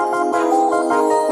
Música